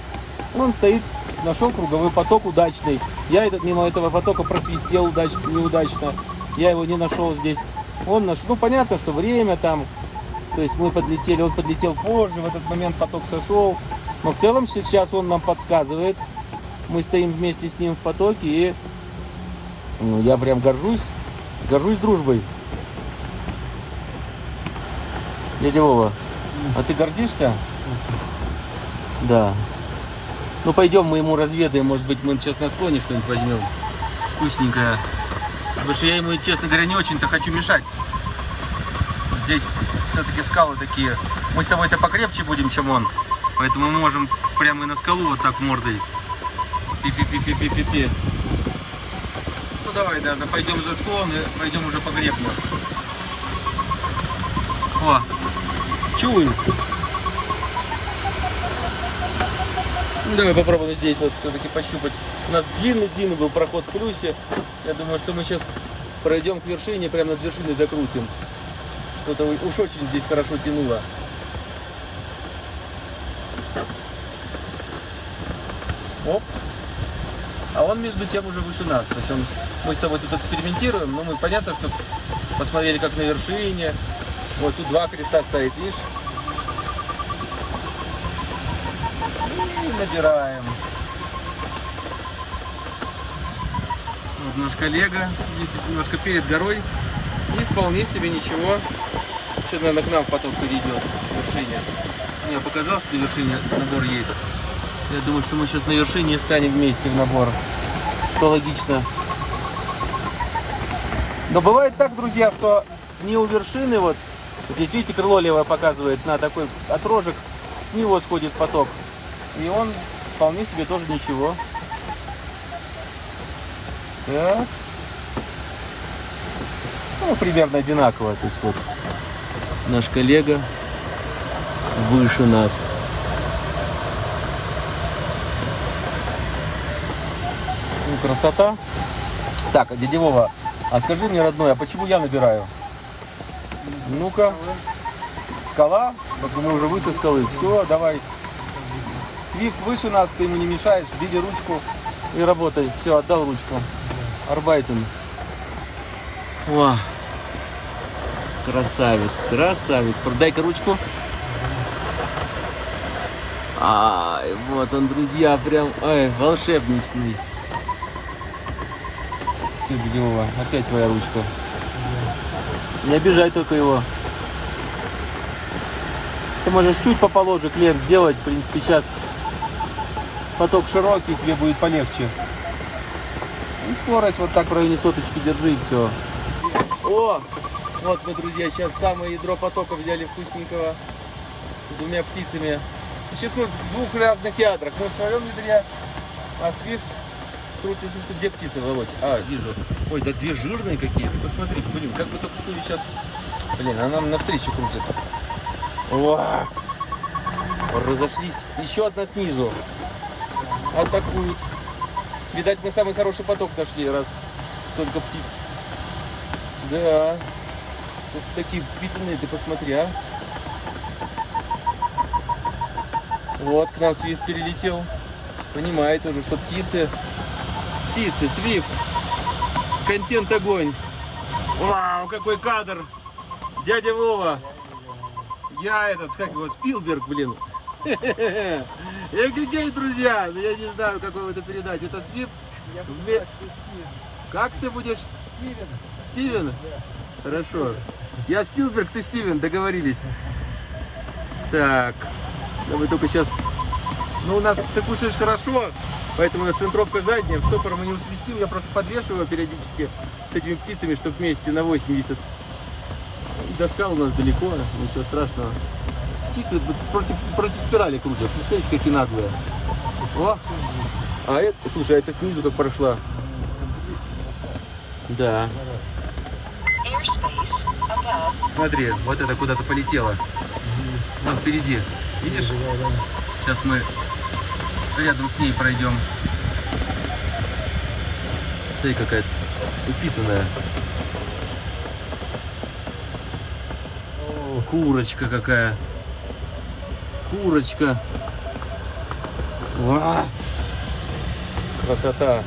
Он стоит, нашел круговой поток удачный. Я этот, мимо этого потока просвистел удач, неудачно. Я его не нашел здесь. Он наш, ну понятно, что время там, то есть мы подлетели, он подлетел позже, в этот момент поток сошел. Но в целом сейчас он нам подсказывает. Мы стоим вместе с ним в потоке и ну, я прям горжусь, горжусь дружбой. Дядя Вова, а ты гордишься? Да. Ну пойдем мы ему разведаем, может быть мы сейчас на склоне что-нибудь возьмем вкусненькое. Потому что я ему, честно говоря, не очень-то хочу мешать. Здесь все-таки скалы такие. Мы с тобой-то покрепче будем, чем он. Поэтому мы можем прямо и на скалу вот так мордой. Пи-пи-пи-пи-пи-пи. Ну давай, да, пойдем за склон и пойдем уже покрепно. О, чую. Ну, давай попробуем здесь вот все-таки пощупать. У нас длинный-длинный был проход в плюсе. Я думаю, что мы сейчас пройдем к вершине, прямо над вершиной закрутим. Что-то уж очень здесь хорошо тянуло. Оп. А он между тем уже выше нас. То есть он, мы с тобой тут экспериментируем, но мы понятно, что посмотрели как на вершине. Вот тут два креста стоит, видишь? И набираем. Вот наш коллега, немножко перед горой. И вполне себе ничего. Что, наверное, к нам поток перейдет к вершине. Мне показалось, что на вершине набор есть. Я думаю, что мы сейчас на вершине станем вместе в набор. Что логично. Но бывает так, друзья, что не у вершины, вот, вот здесь, видите, крыло левое показывает на такой отрожек, с него сходит поток. И он вполне себе тоже ничего. Так. Ну, примерно одинаково. То есть вот наш коллега выше нас. Ну, красота. Так, дядя Вова, а скажи мне, родной, а почему я набираю? Ну-ка. Скала? Так мы уже выше скалы. Все, давай. Свифт выше нас, ты ему не мешаешь. Бери ручку и работай. Все, отдал ручку. Арбайтен. О, красавец, красавец. Продай-ка ручку. Ай, вот он, друзья, прям, ай, волшебничный. Все, Бедева, опять твоя ручка. Не обижай только его. Ты можешь чуть поположе клиент сделать. В принципе, сейчас поток широкий, тебе будет полегче. Скорость вот так в районе соточки держи и все. О! Вот мы, друзья, сейчас самое ядро потока взяли вкусненького с двумя птицами. Сейчас мы в двух разных ядрах. Мы в своем ядре, а Свифт крутится все. Где птицы, Володь? А, вижу. Ой, да две жирные какие-то. Посмотри, блин, как бы только с сейчас... Блин, она нам навстречу крутит. О! Разошлись. Еще одна снизу. Атакуют. Видать, мы самый хороший поток нашли, раз столько птиц. Да. Тут такие питанные, ты посмотри, а. Вот, к нам свист перелетел. Понимает уже, что птицы... Птицы, свифт. Контент огонь. Вау, какой кадр. Дядя Вова. Я этот, как его, Спилберг, блин. Эгегей, друзья, ну я не знаю, как вам это передать. Это Свифт. Как ты будешь? Стивен. Стивен? Хорошо. Я Спилберг, ты Стивен, договорились. Так, да мы только сейчас... Ну, у нас ты кушаешь хорошо, поэтому у нас центровка задняя. В стопор мы не усвистим, я просто подвешиваю периодически с этими птицами, чтобы вместе на 80. До скал у нас далеко, ничего страшного. Птицы против, против спирали крутят. Представляете, какие наглые. О! А это, слушай, а это снизу как прошла. Да. Смотри, вот это куда-то полетело. Вон впереди. Видишь? Сейчас мы рядом с ней пройдем. Смотри, какая упитанная. Курочка какая. Курочка. Ва! Красота.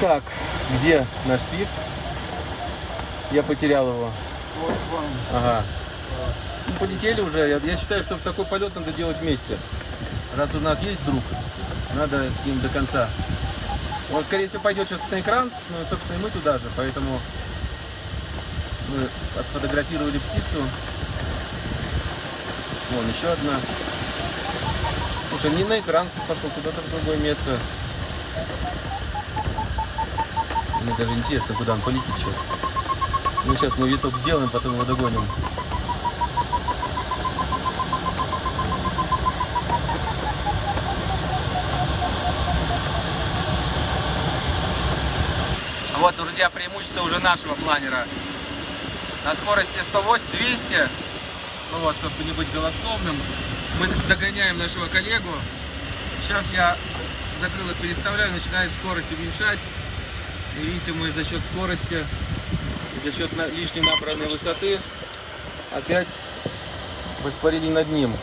Так, где наш свифт? Я потерял его. Ага. Ну, полетели уже. Я, я считаю, что такой полет надо делать вместе. Раз у нас есть друг, надо с ним до конца. Он, скорее всего, пойдет сейчас на экран, ну, собственно, и мы туда же, поэтому мы отфотографировали птицу. Вон еще одна. Слушай, не на экран пошел, куда-то в другое место. Мне даже интересно, куда он полетит сейчас. Ну, сейчас мы виток сделаем, потом его догоним. Вот, друзья, преимущество уже нашего планера. На скорости 108-200, ну вот, чтобы не быть голословным, мы догоняем нашего коллегу. Сейчас я закрылок переставляю, начинает скорость уменьшать. И видите, мы за счет скорости, и за счет лишней набранной высоты опять воспарили над ним.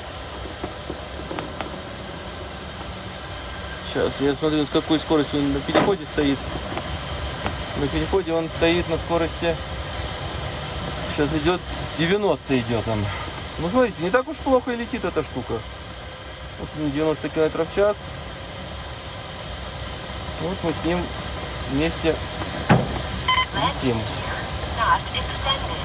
Сейчас я смотрю, с какой скоростью он на переходе стоит. На переходе он стоит на скорости. Сейчас идет 90 идет он. Ну смотрите, не так уж плохо и летит эта штука. Вот он 90 километров в час. Вот мы с ним вместе летим. gear not extended.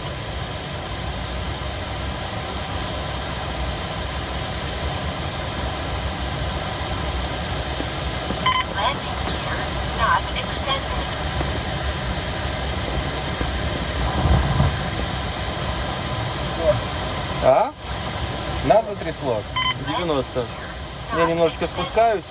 Landing gear not extended. А? Затрясло. 90. Я немножечко спускаюсь.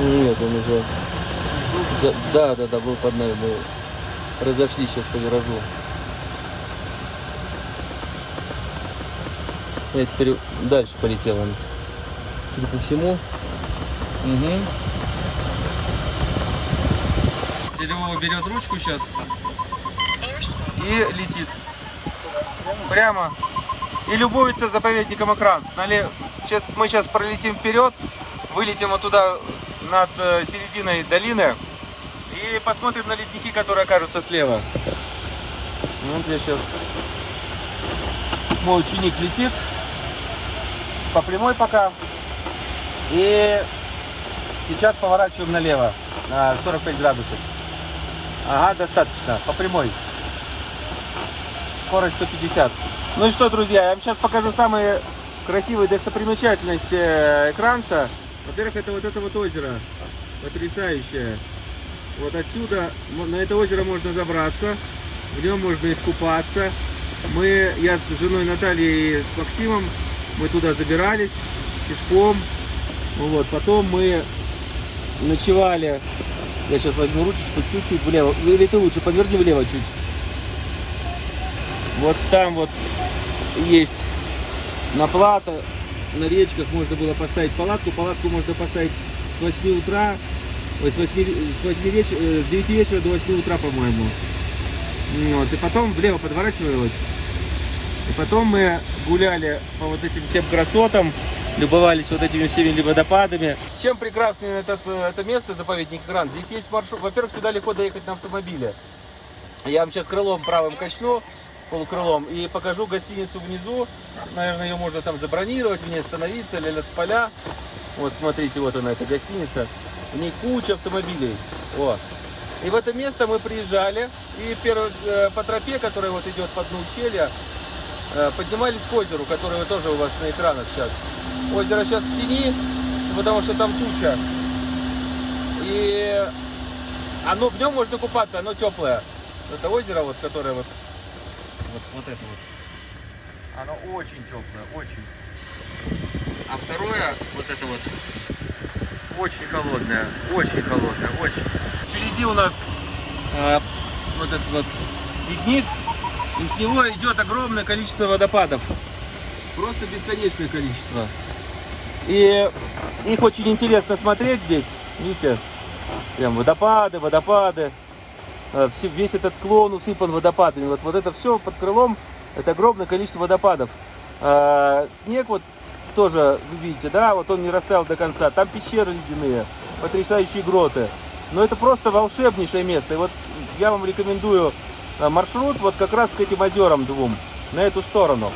Нет, уже... Да, да, да, был под нами. Мы разошлись сейчас по виражу. Я теперь дальше полетел он. Судя по всему. Угу. Вова берет ручку сейчас и летит. Прямо. И любуется заповедником щас- Мы сейчас пролетим вперед, вылетим вот туда над э, серединой долины и посмотрим на ледники, которые окажутся слева. Вот я сейчас... Мой ученик летит по прямой пока. И сейчас поворачиваем налево на 45 градусов. Ага, достаточно. По прямой. Скорость 150. Ну и что, друзья, я вам сейчас покажу самые красивые достопримечательности э, Экранца. Во-первых, это вот это вот озеро. Потрясающее. Вот отсюда, на это озеро можно забраться. В нем можно искупаться. Мы, я с женой Натальей и с Максимом, мы туда забирались пешком. Ну Вот, потом мы ночевали. Я сейчас возьму ручечку чуть-чуть влево. Или ты лучше поверни влево чуть. Вот там вот есть на плато, на речках можно было поставить палатку. Палатку можно поставить с 8 утра Ой, с 8, с 8 вечера, с 9 вечера до 8 утра, по-моему. Вот, и потом влево подворачивалось. И потом мы гуляли по вот этим всем красотам, любовались вот этими всеми водопадами. Чем прекрасно этот, э, это место, заповедник Гранд? Здесь есть маршрут. Во-первых, сюда легко доехать на автомобиле. Я вам сейчас крылом правым качну, полукрылом, и покажу гостиницу внизу. Наверное, ее можно там забронировать, в ней остановиться, лилят поля. Вот, смотрите, вот она, эта гостиница. В ней куча автомобилей. О. И в это место мы приезжали, и перв- э, по тропе, которая вот идет по дну ущелья, поднимались к озеру, которое тоже у вас на экранах сейчас. Озеро сейчас в тени, потому что там туча. И оно в нем можно купаться, оно теплое. Это озеро, вот, которое вот, вот, вот это вот. Оно очень теплое, очень. А второе, вот это вот, очень холодное, очень холодное, очень. Впереди у нас э, вот этот вот ледник, и с него идет огромное количество водопадов. Просто бесконечное количество. И их очень интересно смотреть здесь. Видите, прям водопады, водопады. Э, Весь этот склон усыпан водопадами. Вот, вот это все под крылом, это огромное количество водопадов. Э, Снег вот тоже, вы видите, да, вот он не растаял до конца. Там пещеры ледяные, потрясающие гроты. Но это просто волшебнейшее место. И вот я вам рекомендую маршрут вот как раз к этим озерам двум, на эту сторону.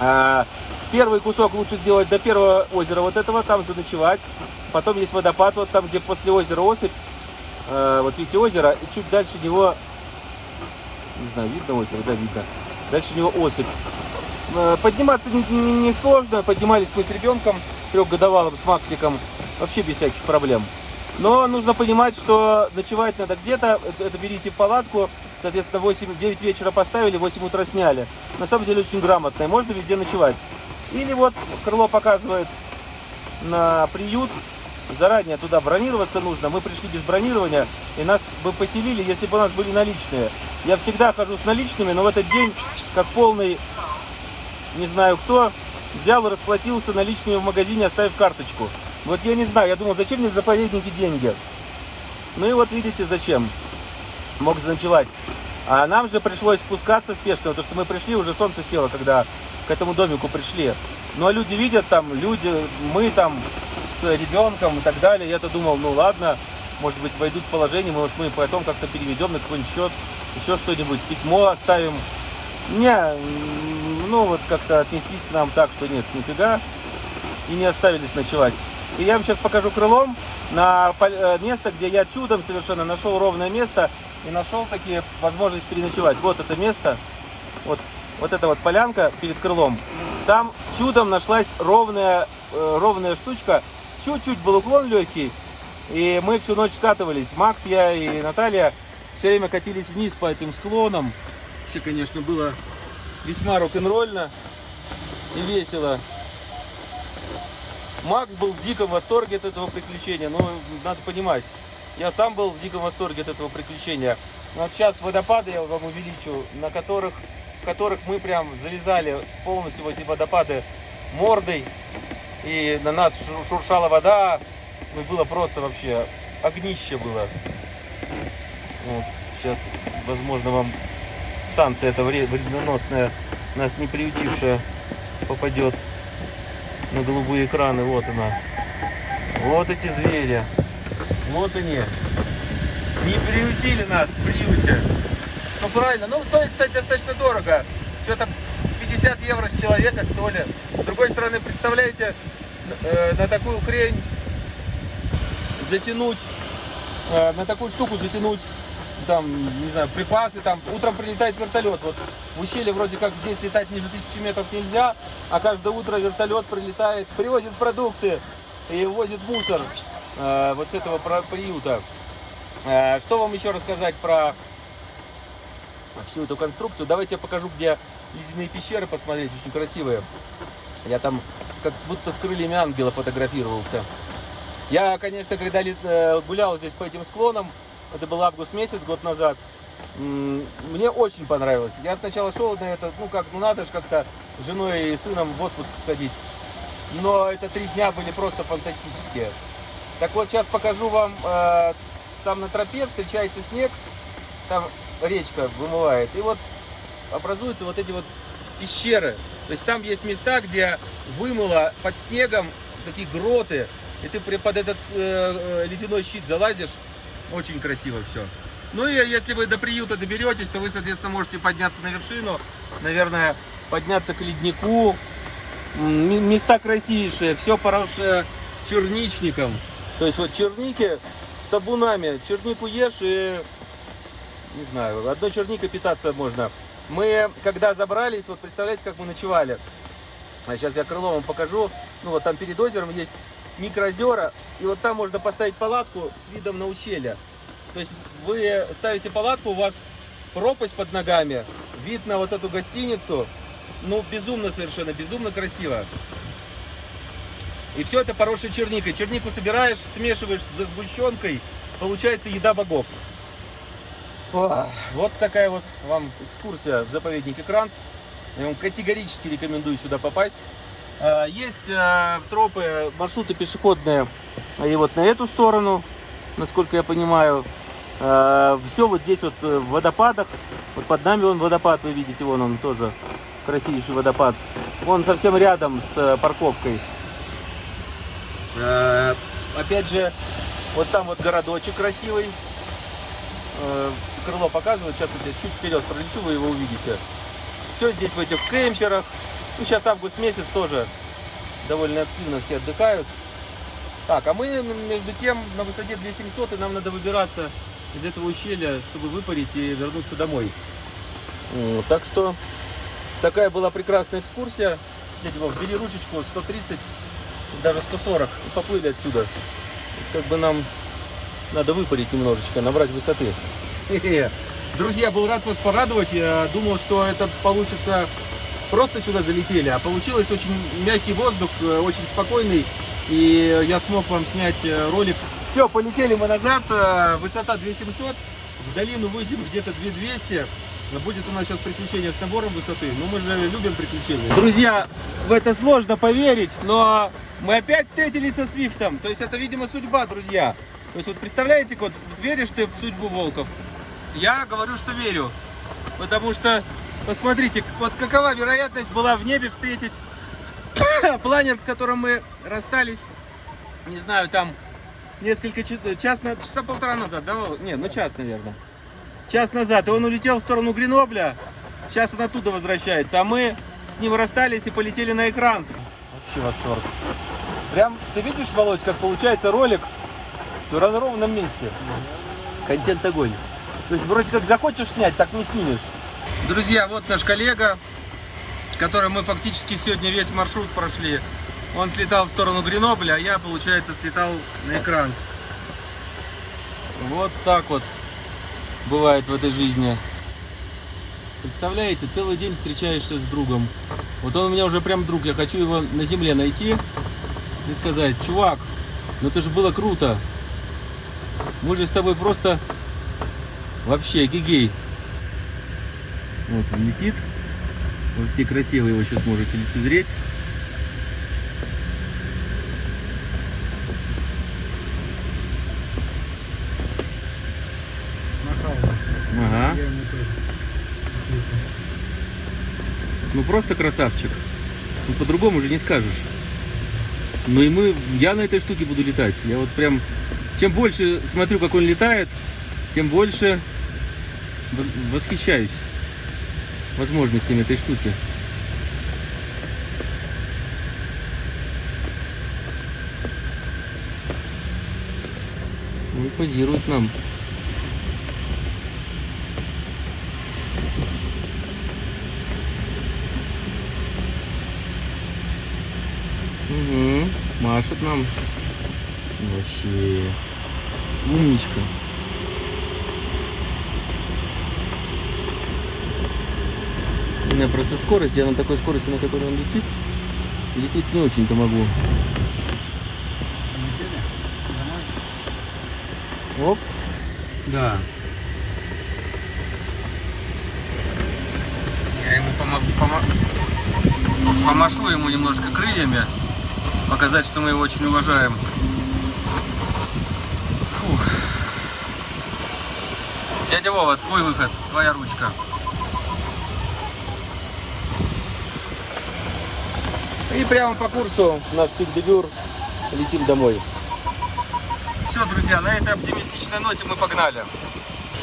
А, Первый кусок лучше сделать до первого озера вот этого, там заночевать. Потом есть водопад, вот там, где после озера осыпь. Э, Вот видите озеро, и чуть дальше него, не знаю, видно озеро, да, видно. Дальше него осыпь. Э, Подниматься не, сложно, поднимались мы с ребенком, трехгодовалым, с Максиком, вообще без всяких проблем. Но нужно понимать, что ночевать надо где-то, это берите палатку, соответственно, 8-9 вечера поставили, 8 утра сняли. На самом деле очень грамотно, и можно везде ночевать. Или вот крыло показывает на приют, заранее туда бронироваться нужно. Мы пришли без бронирования, и нас бы поселили, если бы у нас были наличные. Я всегда хожу с наличными, но в этот день, как полный, не знаю кто, взял и расплатился наличными в магазине, оставив карточку. Вот я не знаю, я думал, зачем мне в заповеднике деньги? Ну и вот видите, зачем. Мог заночевать. А нам же пришлось спускаться спешно, потому что мы пришли, уже солнце село, когда к этому домику пришли. Ну а люди видят там, люди, мы там с ребенком и так далее. Я-то думал, ну ладно, может быть войдут в положение, может мы потом как-то переведем на какой-нибудь счет, еще что-нибудь, письмо оставим. Не, ну вот как-то отнеслись к нам так, что нет, нифига, и не оставились ночевать. И я вам сейчас покажу крылом на э, место, где я чудом совершенно нашел ровное место и нашел такие возможность переночевать. Вот это место, вот, вот эта вот полянка перед крылом. Там чудом нашлась ровная, э, ровная штучка. Чуть-чуть был уклон легкий, и мы всю ночь скатывались. Макс, я и Наталья все время катились вниз по этим склонам. Вообще, конечно, было весьма рок-н-ролльно и весело. Макс был в диком восторге от этого приключения, но надо понимать, я сам был в диком восторге от этого приключения. Но вот сейчас водопады я вам увеличу, на которых, в которых мы прям залезали полностью в эти водопады мордой, и на нас шур- шуршала вода, ну было просто вообще огнище было. Вот, сейчас, возможно, вам станция эта вре- вредноносная, нас не приютившая, попадет на голубые экраны. Вот она. Вот эти звери. Вот они. Не приютили нас в приюте. Ну правильно. Ну стоит, кстати, достаточно дорого. Что-то 50 евро с человека, что ли. С другой стороны, представляете, э, на такую хрень затянуть, э, на такую штуку затянуть там, не знаю, припасы, там, утром прилетает вертолет, вот в ущелье вроде как здесь летать ниже тысячи метров нельзя, а каждое утро вертолет прилетает, привозит продукты и возит мусор вот с этого приюта. Э, что вам еще рассказать про всю эту конструкцию? Давайте я покажу, где ледяные пещеры посмотреть, очень красивые. Я там как будто с крыльями ангела фотографировался. Я, конечно, когда э, гулял здесь по этим склонам, это был август месяц, год назад, мне очень понравилось. Я сначала шел на это, ну как, ну надо же как-то с женой и сыном в отпуск сходить. Но это три дня были просто фантастические. Так вот, сейчас покажу вам, э, там на тропе встречается снег, там речка вымывает, и вот образуются вот эти вот пещеры. То есть там есть места, где вымыло под снегом такие гроты, и ты под этот э, э, ледяной щит залазишь, очень красиво все. Ну и если вы до приюта доберетесь, то вы, соответственно, можете подняться на вершину, наверное, подняться к леднику. Места красивейшие, все поросшее черничником. То есть вот черники табунами, чернику ешь и, не знаю, одной черникой питаться можно. Мы, когда забрались, вот представляете, как мы ночевали. А сейчас я крыло вам покажу. Ну вот там перед озером есть микроозера, и вот там можно поставить палатку с видом на ущелье. То есть вы ставите палатку, у вас пропасть под ногами, вид на вот эту гостиницу, ну безумно совершенно, безумно красиво. И все это поросшей черникой. Чернику собираешь, смешиваешь с сгущенкой, получается еда богов. Ох, Вот такая вот вам экскурсия в заповеднике Кранц. Я вам категорически рекомендую сюда попасть. А, Есть э, тропы, маршруты пешеходные и вот на эту сторону, насколько я понимаю. Все вот здесь вот в водопадах. Вот под нами вон водопад, вы видите, вон он тоже красивейший водопад. Вон совсем рядом с э, парковкой. Э, Опять же, вот там вот городочек красивый. Э, Крыло показывает, сейчас вот я чуть вперед пролечу, вы его увидите. Все здесь в этих кемперах. Ну, сейчас август месяц тоже довольно активно все отдыхают. Так, а мы между тем на высоте 2700 и нам надо выбираться из этого ущелья, чтобы выпарить и вернуться домой. Так что такая была прекрасная экскурсия. Дядя Вов, бери ручечку 130, даже 140 и поплыли отсюда. Как бы нам надо выпарить немножечко, набрать высоты. Друзья, был рад вас порадовать. Я думал, что это получится просто сюда залетели, а получилось очень мягкий воздух, э, очень спокойный. И я смог вам снять э, ролик. Все, полетели мы назад. э, Высота 2700. В долину выйдем где-то 2200. Будет у нас сейчас приключение с набором высоты. Но мы же любим приключения. Друзья, в это сложно поверить, но мы опять встретились со Свифтом. То есть это, видимо, судьба, друзья. То есть вот представляете, вот, веришь ты в судьбу волков? Я говорю, что верю. Потому что, посмотрите, вот какова вероятность была в небе встретить планер, в котором мы расстались, не знаю, там несколько часов, час, часа полтора назад, да? Вова? Не, ну час, наверное. Час назад, и он улетел в сторону Гренобля, сейчас он оттуда возвращается, а мы с ним расстались и полетели на экран. Вообще восторг. Прям, ты видишь, Володь, как получается ролик в ровном месте. Контент огонь. То есть вроде как захочешь снять, так не снимешь. Друзья, вот наш коллега, с которым мы фактически сегодня весь маршрут прошли. Он слетал в сторону Гренобля, а я, получается, слетал на экран. Вот так вот бывает в этой жизни. Представляете, целый день встречаешься с другом. Вот он у меня уже прям друг, я хочу его на земле найти и сказать, чувак, ну это же было круто. Мы же с тобой просто вообще гигей. Вот он летит. Во все красиво его сейчас можете лицезреть. Ага. Ну просто красавчик. Ну по-другому же не скажешь. Ну и мы, я на этой штуке буду летать. Я вот прям, чем больше смотрю, как он летает, тем больше восхищаюсь возможностями этой штуки. Ну позирует нам. Угу, машет нам. Вообще. Умничка. У меня просто скорость, я на такой скорости, на которой он летит, лететь не очень-то могу. Оп. Да. Я ему помогу, помо- помашу ему немножко крыльями, показать, что мы его очень уважаем. Фух. Дядя Вова, твой выход, твоя ручка. И прямо по курсу наш пик-дебюр. Летим домой. Все, друзья, на этой оптимистичной ноте мы погнали.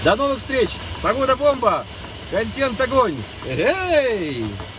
До новых встреч! Погода бомба! Контент огонь! Эй! -э -э -э